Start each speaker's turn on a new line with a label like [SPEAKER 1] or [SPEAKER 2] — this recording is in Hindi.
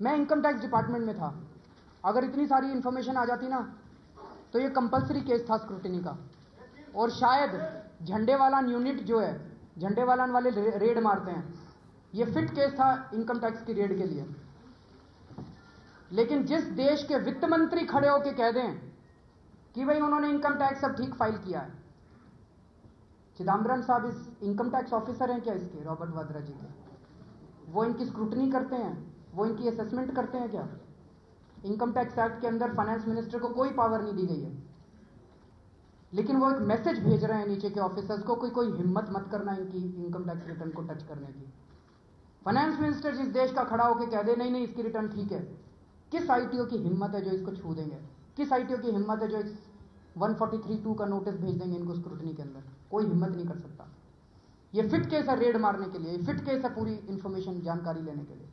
[SPEAKER 1] मैं इनकम टैक्स डिपार्टमेंट में था। अगर इतनी सारी इंफॉर्मेशन आ जाती ना तो ये कंपलसरी केस था स्क्रूटनी का। और शायद झंडे वाला यूनिट जो है झंडे वाला वाले रेड मारते हैं। ये फिट केस था इनकम टैक्स की रेड के लिए। लेकिन जिस देश के वित्त मंत्री खड़े होकर कह दें कि भाई उन्होंने इनकम टैक्स सब ठीक फ़ाइल किया है। चिदम्बरम साहब इस इनकम टैक्स ऑफिसर हैं क्या इसके? रॉबर्ट वाद्रा जी के। वो इनकी स्क्रूटनी करते हैं। वो इनकी असेसमेंट करते हैं क्या? इनकम टैक्स एक्ट के अंदर फाइनेंस मिनिस्टर को कोई पावर नहीं दी गई है। लेकिन वो एक मैसेज भेज रहे हैं नीचे के ऑफिसर्स को कोई कोई हिम्मत मत करना इनकी इनकम टैक्स रिटर्न को टच करने की। फाइनेंस मिनिस्टर जिस देश का खड़ा होकर कह दे, नहीं नहीं, इसकी रिटर्न ठीक है। किस आईटीओ की हिम्मत है जो इसको छू देंगे? किस आईटीओ की हिम्मत है जो इस 143.2 का नोटिस भेज देंगे इनको स्क्रूटनी के अंदर? कोई हिम्मत नहीं कर सकता। ये फिट केस है रेड मारने के लिए फिट केस है पूरी इंफॉर्मेशन जानकारी लेने के लिए।